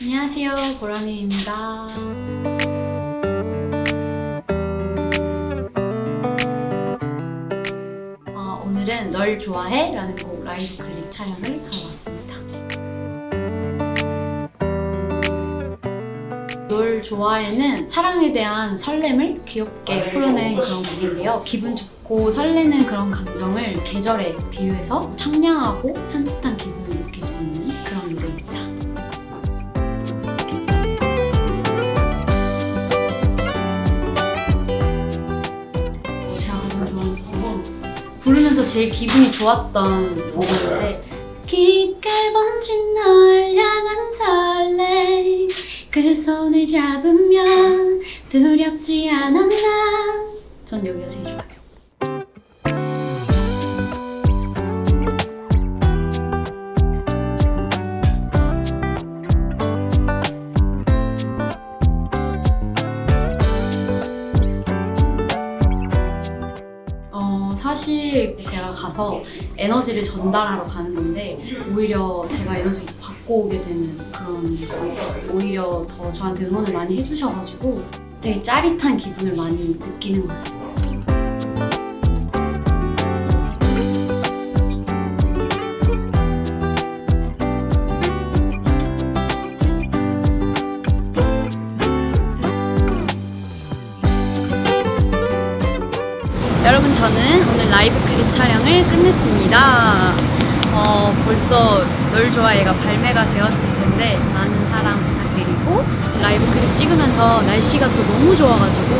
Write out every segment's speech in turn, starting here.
안녕하세요 보람이입니다. 어, 오늘은 널 좋아해? 라는 곡 라이브 클립 촬영을 하러 왔습니다. 널 좋아해는 사랑에 대한 설렘을 귀엽게 풀어낸 그런 곡인데요. 기분 좋고 설레는 그런 감정을 계절에 비유해서 청량하고 산뜻한 기분을 부르면서 제일 기분이 좋았던 곡인데 깊게 번진 널 향한 설레. 그 손을 잡으면 두렵지 않아 난전 여기가 제일 좋아요 어, 사실 제가 가서 에너지를 전달하러 가는 건데 오히려 제가 에너지를 받고 오게 되는 그런 오히려 더 저한테 응원을 많이 해주셔가지고 되게 짜릿한 기분을 많이 느끼는 것 같습니다. 여러분 저는 오늘 라이브 클립 촬영을 끝냈습니다. 어, 벌써 널 좋아해가 발매가 되었을 텐데 많은 사랑 부탁드리고 라이브 클립 찍으면서 날씨가 또 너무 좋아가지고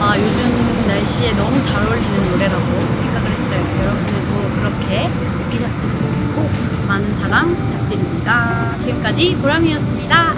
아, 요즘 날씨에 너무 잘 어울리는 노래라고 생각을 했어요. 여러분들도 그렇게 느끼셨으면 좋겠고 많은 사랑 부탁드립니다. 지금까지 보람이었습니다.